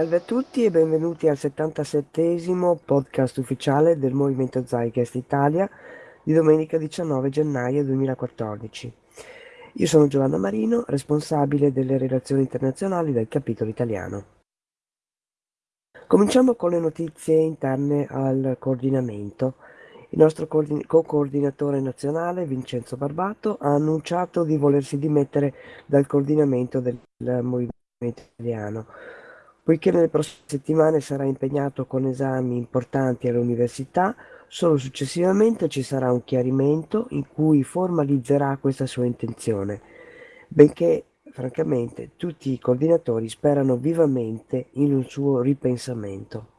Salve a tutti e benvenuti al 77 podcast ufficiale del Movimento Zeitgeist Italia di domenica 19 gennaio 2014. Io sono Giovanna Marino, responsabile delle relazioni internazionali del capitolo italiano. Cominciamo con le notizie interne al coordinamento. Il nostro co-coordinatore nazionale, Vincenzo Barbato, ha annunciato di volersi dimettere dal coordinamento del Movimento Italiano Poiché nelle prossime settimane sarà impegnato con esami importanti all'università, solo successivamente ci sarà un chiarimento in cui formalizzerà questa sua intenzione, benché francamente tutti i coordinatori sperano vivamente in un suo ripensamento.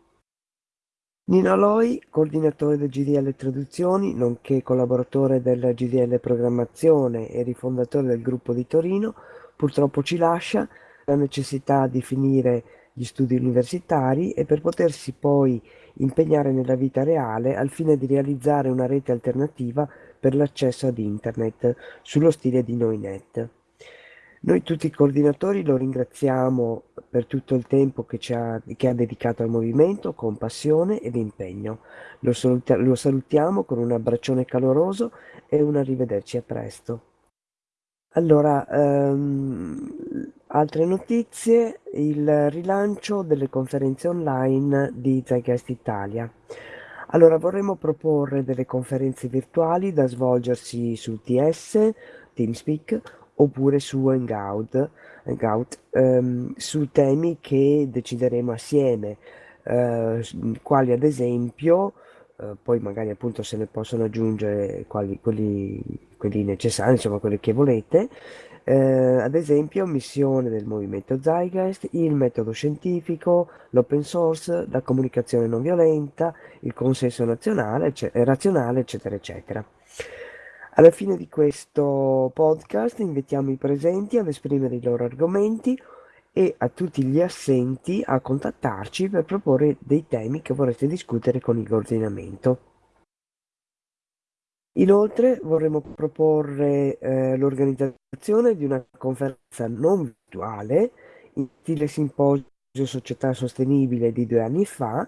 Nino Loi, coordinatore del GDL Traduzioni, nonché collaboratore del GDL Programmazione e rifondatore del gruppo di Torino, purtroppo ci lascia la necessità di finire gli studi universitari e per potersi poi impegnare nella vita reale al fine di realizzare una rete alternativa per l'accesso ad internet sullo stile di Noinet. Noi tutti i coordinatori lo ringraziamo per tutto il tempo che, ha, che ha, dedicato al movimento con passione ed impegno. Lo, saluti lo salutiamo con un abbraccione caloroso e un arrivederci a presto. Allora, ehm, altre notizie, il rilancio delle conferenze online di Zeitgeist Italia. Allora, vorremmo proporre delle conferenze virtuali da svolgersi su TS, TeamSpeak oppure su Hangout, Hangout ehm, su temi che decideremo assieme, eh, quali ad esempio eh, poi magari appunto se ne possono aggiungere quali, quelli, quelli necessari, insomma quelli che volete. Eh, ad esempio missione del movimento Zeitgeist, il metodo scientifico, l'open source, la comunicazione non violenta, il consenso nazionale, razionale, eccetera, eccetera. Alla fine di questo podcast invitiamo i presenti ad esprimere i loro argomenti e a tutti gli assenti a contattarci per proporre dei temi che vorreste discutere con il coordinamento. Inoltre vorremmo proporre eh, l'organizzazione di una conferenza non virtuale in stile simposio Società Sostenibile di due anni fa,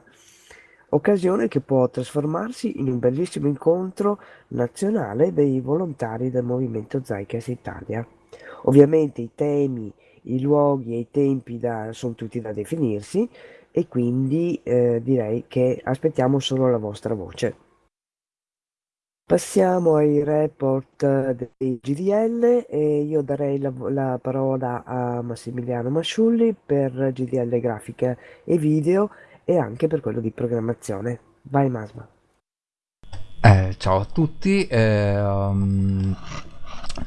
occasione che può trasformarsi in un bellissimo incontro nazionale dei volontari del Movimento Zeitgeist Italia. Ovviamente i temi i luoghi e i tempi da, sono tutti da definirsi e quindi eh, direi che aspettiamo solo la vostra voce. Passiamo ai report dei GDL e io darei la, la parola a Massimiliano Masciulli per GDL grafica e video e anche per quello di programmazione. Vai Masma. Eh, ciao a tutti. Eh, um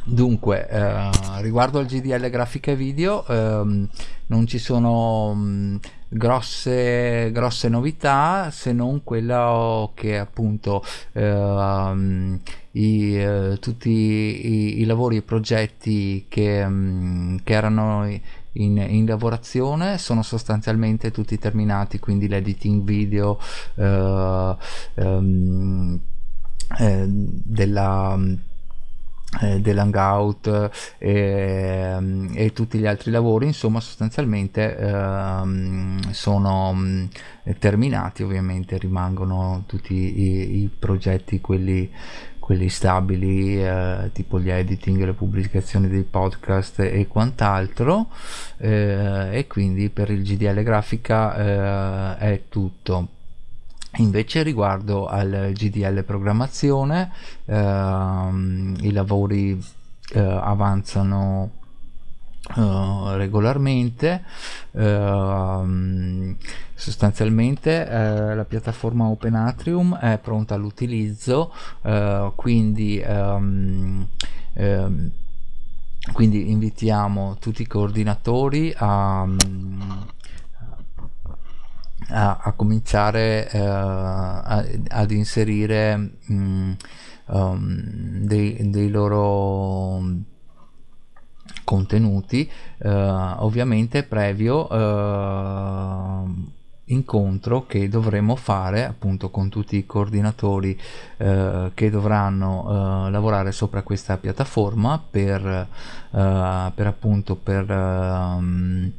Dunque, eh, riguardo al GDL grafica e video, ehm, non ci sono mh, mm, grosse, grosse novità se non quella che appunto eh, i, eh, tutti i, i, lavori e progetti che, mh, mm, che erano in, in, lavorazione sono sostanzialmente tutti terminati, quindi l'editing video eh, ehm, eh, della eh, dell'hangout e, mm, e, tutti gli altri lavori insomma sostanzialmente ehm, sono mm, terminati ovviamente rimangono tutti i, i progetti quelli quelli stabili eh, tipo gli editing le pubblicazioni dei podcast e quant'altro eh, e quindi per il GDL grafica eh, è tutto Invece riguardo al GDL programmazione, ehm, i lavori eh, avanzano eh, regolarmente, ehm, sostanzialmente eh, la piattaforma Open Atrium è pronta all'utilizzo, eh, quindi ehm, ehm, quindi invitiamo tutti i coordinatori a, a, a cominciare uh, a, ad inserire mh, um, dei, dei, loro contenuti uh, ovviamente previo uh, incontro che dovremo fare appunto con tutti i coordinatori eh, che dovranno eh, lavorare sopra questa piattaforma per, eh, per appunto per ehm,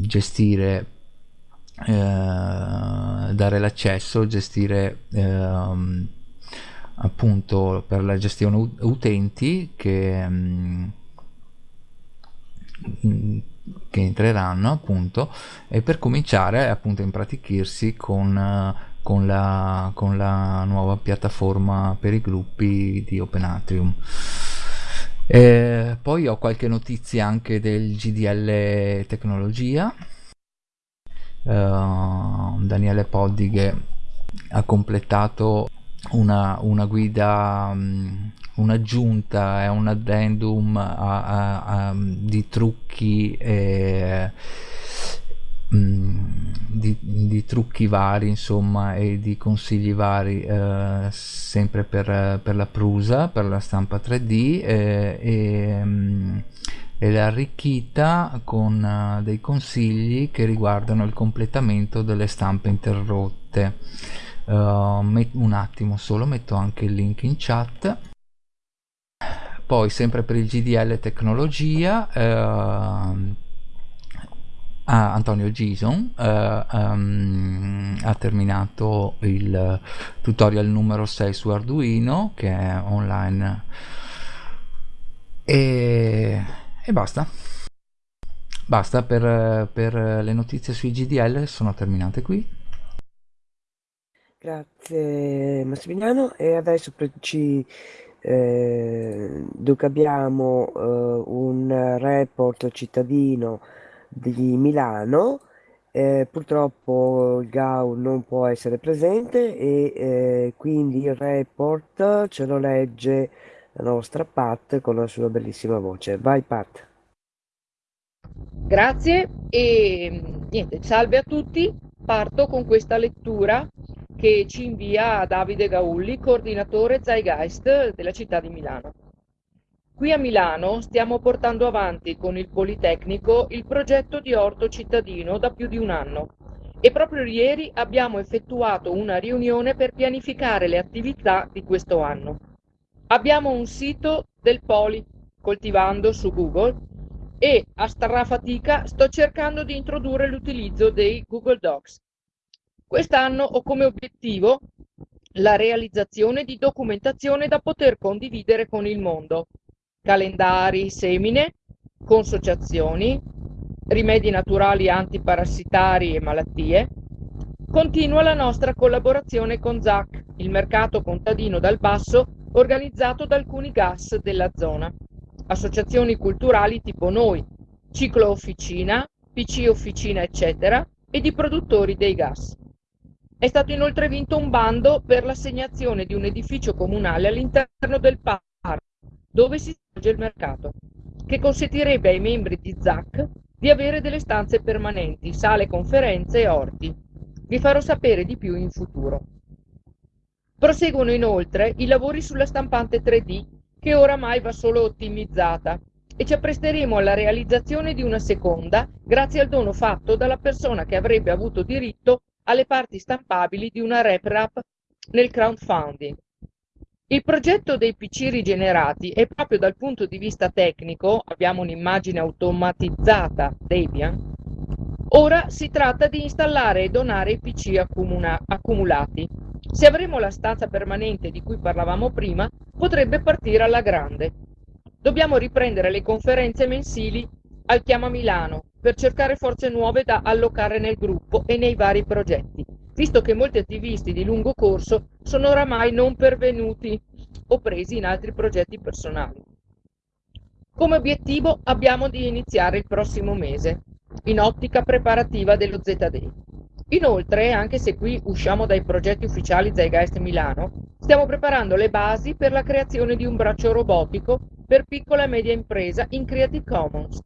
gestire eh, dare l'accesso, gestire eh, appunto per la gestione utenti che, mm, che entreranno appunto e per cominciare appunto a impratichirsi con, con, la, con la nuova piattaforma per i gruppi di Open Atrium. Eh, poi ho qualche notizia anche del GDL Tecnologia. Uh, Daniele Poddighe ha completato una, una guida, um, un'aggiunta e un addendum a, a, a, di trucchi e, um, di, di, trucchi vari insomma e di consigli vari eh, sempre per, per, la prusa per la stampa 3D eh, e, um, e l'ha arricchita con uh, dei consigli che riguardano il completamento delle stampe interrotte. Uh, un attimo solo metto anche il link in chat. Poi sempre per il GDL tecnologia uh, ah, Antonio Gison uh, um, ha terminato il tutorial numero 6 su Arduino che è online. E, e basta. Basta per, per le notizie sui GDL sono terminate qui. Grazie Massimiliano. E adesso ci, eh, abbiamo eh, un report cittadino di Milano, eh, purtroppo il GAU non può essere presente e eh, quindi il report ce lo legge la nostra Pat con la sua bellissima voce. Vai Pat. Grazie e niente, salve a tutti. Parto con questa lettura che ci invia Davide Gaulli, coordinatore Zeitgeist della città di Milano. Qui a Milano stiamo portando avanti con il Politecnico il progetto di orto cittadino da più di un anno e proprio ieri abbiamo effettuato una riunione per pianificare le attività di questo anno. Abbiamo un sito del Poli, coltivando su Google, e a strafatica sto cercando di introdurre l'utilizzo dei Google Docs Quest'anno ho come obiettivo la realizzazione di documentazione da poter condividere con il mondo, calendari, semine, consociazioni, rimedi naturali antiparassitari e malattie. Continua la nostra collaborazione con ZAC, il mercato contadino dal basso organizzato da alcuni gas della zona, associazioni culturali tipo noi, Ciclo Officina, PC Officina eccetera, e di produttori dei gas. È stato inoltre vinto un bando per l'assegnazione di un edificio comunale all'interno del parco dove si svolge il mercato, che consentirebbe ai membri di ZAC di avere delle stanze permanenti, sale conferenze e orti. Vi farò sapere di più in futuro. Proseguono inoltre i lavori sulla stampante 3D, che oramai va solo ottimizzata, e ci appresteremo alla realizzazione di una seconda grazie al dono fatto dalla persona che avrebbe avuto diritto alle parti stampabili di una RepRap nel crowdfunding. Il progetto dei PC rigenerati è proprio dal punto di vista tecnico, abbiamo un'immagine automatizzata Debian, ora si tratta di installare e donare i PC accumulati. Se avremo la stanza permanente di cui parlavamo prima, potrebbe partire alla grande. Dobbiamo riprendere le conferenze mensili al Chiama Milano per cercare forze nuove da allocare nel gruppo e nei vari progetti, visto che molti attivisti di lungo corso sono oramai non pervenuti o presi in altri progetti personali. Come obiettivo abbiamo di iniziare il prossimo mese, in ottica preparativa dello Z-Day. Inoltre, anche se qui usciamo dai progetti ufficiali Zeitgeist Milano, stiamo preparando le basi per la creazione di un braccio robotico per piccola e media impresa in Creative Commons,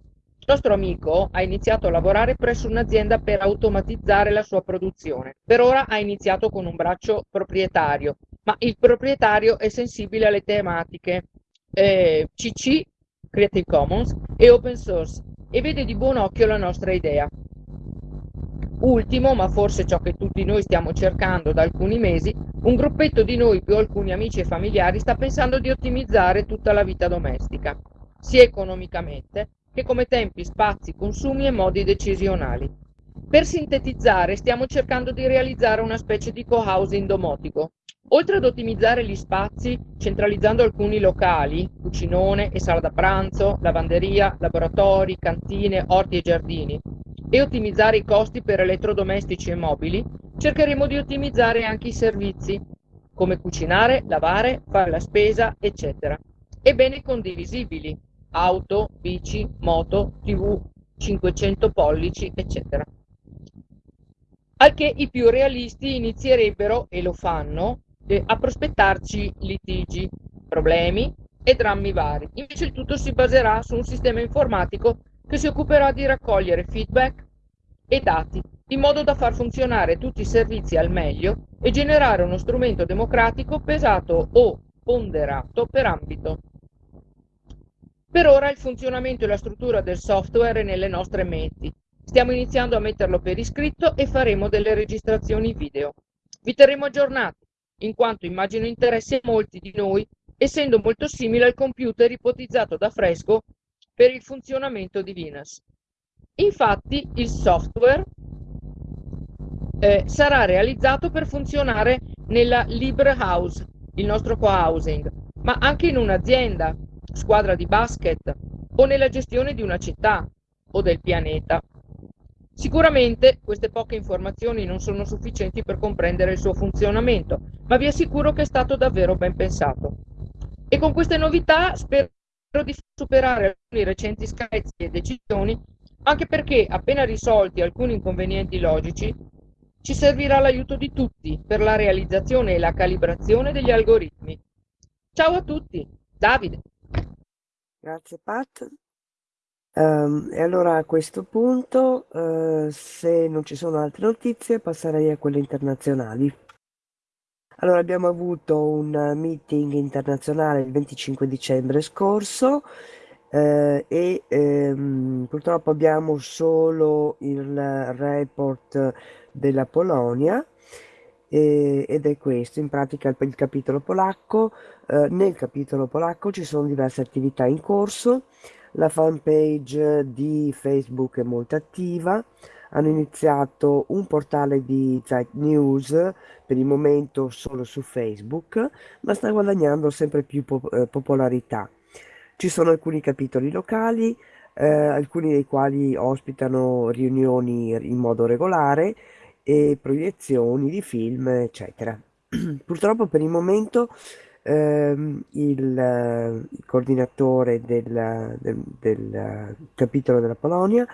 nostro amico ha iniziato a lavorare presso un'azienda per automatizzare la sua produzione. Per ora ha iniziato con un braccio proprietario, ma il proprietario è sensibile alle tematiche eh, CC, Creative Commons, e Open Source e vede di buon occhio la nostra idea. Ultimo, ma forse ciò che tutti noi stiamo cercando da alcuni mesi, un gruppetto di noi più alcuni amici e familiari sta pensando di ottimizzare tutta la vita domestica, sia economicamente che come tempi, spazi, consumi e modi decisionali. Per sintetizzare, stiamo cercando di realizzare una specie di co-housing domotico. Oltre ad ottimizzare gli spazi centralizzando alcuni locali, cucinone e sala da pranzo, lavanderia, laboratori, cantine, orti e giardini, e ottimizzare i costi per elettrodomestici e mobili, cercheremo di ottimizzare anche i servizi, come cucinare, lavare, fare la spesa, eccetera, e beni condivisibili, auto, bici, moto, tv, 500 pollici, eccetera. Al che i più realisti inizierebbero, e lo fanno, eh, a prospettarci litigi, problemi e drammi vari. Invece il tutto si baserà su un sistema informatico che si occuperà di raccogliere feedback e dati, in modo da far funzionare tutti i servizi al meglio e generare uno strumento democratico pesato o ponderato per ambito. Per ora il funzionamento e la struttura del software è nelle nostre menti. Stiamo iniziando a metterlo per iscritto e faremo delle registrazioni video. Vi terremo aggiornati, in quanto immagino interessi a molti di noi, essendo molto simile al computer ipotizzato da Fresco per il funzionamento di Venus. Infatti il software eh, sarà realizzato per funzionare nella Libre House, il nostro co-housing, ma anche in un'azienda, squadra di basket o nella gestione di una città o del pianeta. Sicuramente queste poche informazioni non sono sufficienti per comprendere il suo funzionamento, ma vi assicuro che è stato davvero ben pensato. E con queste novità spero di superare alcuni recenti screzi e decisioni, anche perché appena risolti alcuni inconvenienti logici, ci servirà l'aiuto di tutti per la realizzazione e la calibrazione degli algoritmi. Ciao a tutti, Davide. Grazie Pat. Um, e allora a questo punto, uh, se non ci sono altre notizie, passerei a quelle internazionali. Allora, abbiamo avuto un meeting internazionale il 25 dicembre scorso eh, e ehm, purtroppo abbiamo solo il report della Polonia eh, ed è questo, in pratica il, il capitolo polacco. Eh, nel capitolo polacco ci sono diverse attività in corso la fanpage di Facebook è molto attiva, hanno iniziato un portale di Zeit News, per il momento solo su Facebook, ma sta guadagnando sempre più pop- eh, popolarità. Ci sono alcuni capitoli locali, eh, alcuni dei quali ospitano riunioni in modo regolare e proiezioni di film, eccetera. Purtroppo per il momento ehm, il, eh, il coordinatore del, del, del, capitolo della Polonia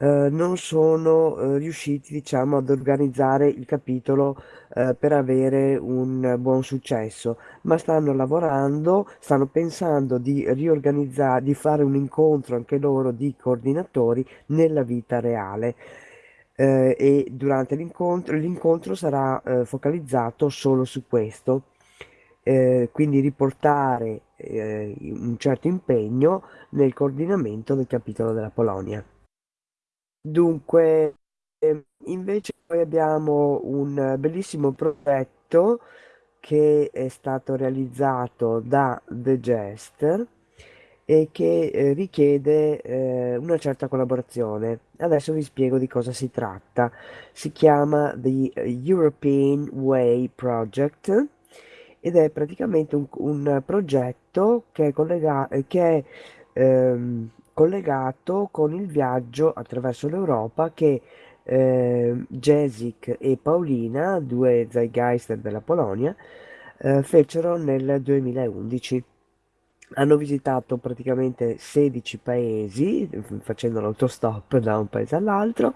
eh, non sono eh, riusciti diciamo ad organizzare il capitolo eh, per avere un buon successo. Ma stanno lavorando stanno pensando di riorganizzare di fare un incontro anche loro di coordinatori nella vita reale. Eh, e durante l'incontro l'incontro sarà eh, focalizzato solo su questo. Quindi riportare un certo impegno nel coordinamento del capitolo della Polonia. Dunque, eh, invece poi abbiamo un bellissimo progetto che è stato realizzato da The Jester e che eh, richiede eh, una certa collaborazione. Adesso vi spiego di cosa si tratta. Si chiama The European Way Project ed è praticamente un, un progetto che è, collega- che è ehm, collegato con il viaggio attraverso l'Europa che eh, Jessic e Paolina, due Zeitgeister della Polonia, eh, fecero nel 2011. Hanno visitato praticamente 16 paesi, facendo l'autostop da un paese all'altro,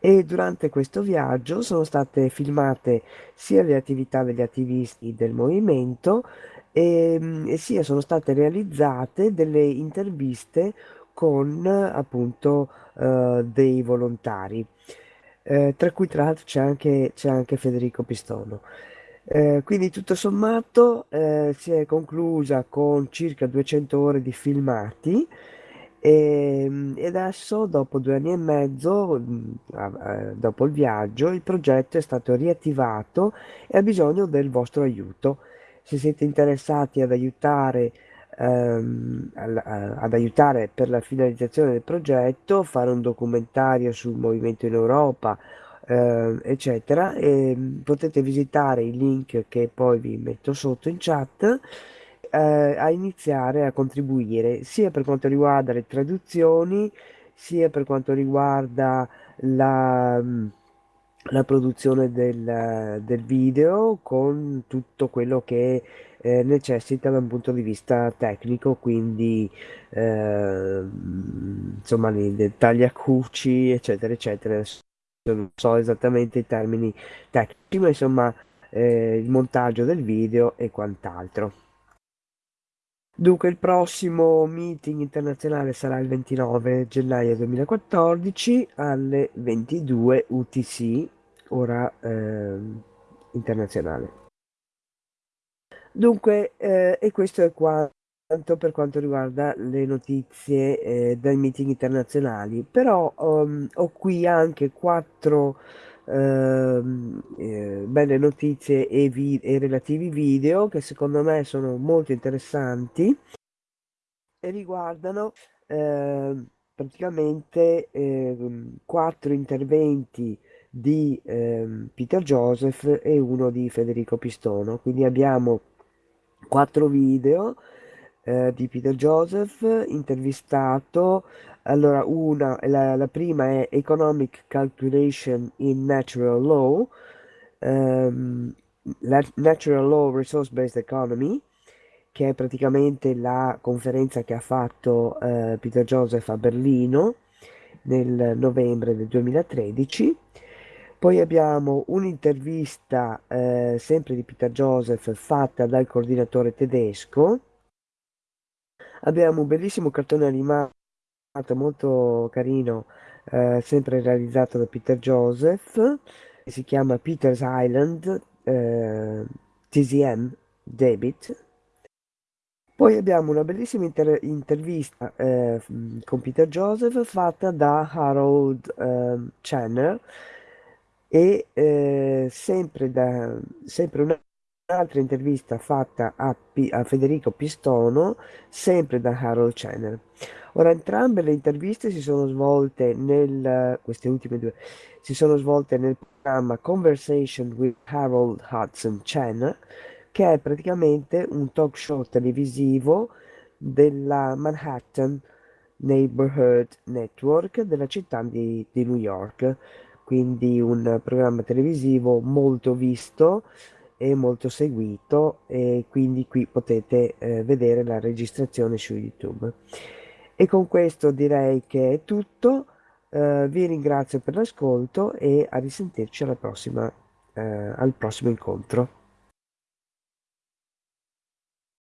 e durante questo viaggio sono state filmate sia le attività degli attivisti del movimento e, mm, e sia sono state realizzate delle interviste con appunto eh, dei volontari, eh, tra cui tra l'altro c'è anche, anche Federico Pistono. Eh, quindi tutto sommato eh, si è conclusa con circa 200 ore di filmati e, ehm, e adesso, dopo due anni e mezzo, mm, dopo il viaggio, il progetto è stato riattivato e ha bisogno del vostro aiuto. Se siete interessati ad aiutare ehm, al- a- ad aiutare per la finalizzazione del progetto, fare un documentario sul movimento in Europa, eh, eccetera. E potete visitare i link che poi vi metto sotto in chat eh, a iniziare a contribuire sia per quanto riguarda le traduzioni, sia per quanto riguarda la, la produzione del, del video con tutto quello che eh, necessita da un punto di vista tecnico, quindi eh, insomma i dettagli acuci, eccetera, eccetera. Non so esattamente i termini tecnici, ma insomma eh, il montaggio del video e quant'altro. Dunque, il prossimo meeting internazionale sarà il 29 gennaio 2014 alle 22 UTC, ora ehm, internazionale. Dunque, eh, e questo è quanto per quanto riguarda le notizie eh, dai meeting internazionali. Però um, ho qui anche quattro ehm, eh, belle notizie e, vi- e relativi video che secondo me sono molto interessanti e riguardano ehm, praticamente quattro interventi di Peter Joseph e uno di Federico Pistono. Quindi abbiamo quattro video eh, di Peter Joseph intervistato. Allora, una, la, la prima è Economic Calculation in Natural Law, la Natural Law Resource Based Economy, che è praticamente la conferenza che ha fatto eh, Peter Joseph a Berlino nel novembre del 2013. Poi abbiamo un'intervista eh, sempre di Peter Joseph fatta dal coordinatore tedesco. Abbiamo un bellissimo cartone animato molto carino, eh, sempre realizzato da Peter Joseph, che si chiama Peter's Island eh, TCM Debit. Poi abbiamo una bellissima inter- intervista eh, con Peter Joseph fatta da Harold eh, Channer e eh, sempre, da, sempre un'altra intervista fatta a, P- a Federico Pistono, sempre da Harold Channer. Ora, entrambe le interviste si sono svolte nel, queste ultime due, si sono svolte nel programma Conversation with Harold Hudson Channer, che è praticamente un talk show televisivo della Manhattan Neighborhood Network della città di, di New York quindi un programma televisivo molto visto e molto seguito e quindi qui potete eh, vedere la registrazione su YouTube. E con questo direi che è tutto, eh, vi ringrazio per l'ascolto e a risentirci alla prossima, eh, al prossimo incontro.